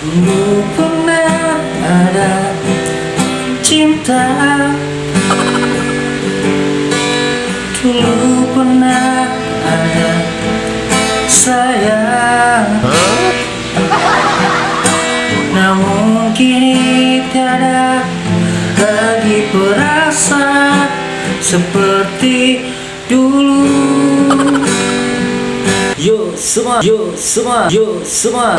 Dulu pernah ada cinta. Dulu pernah ada sayang. Namun kini tiada lagi perasaan seperti dulu. Yo semua, yo semua, yo semua.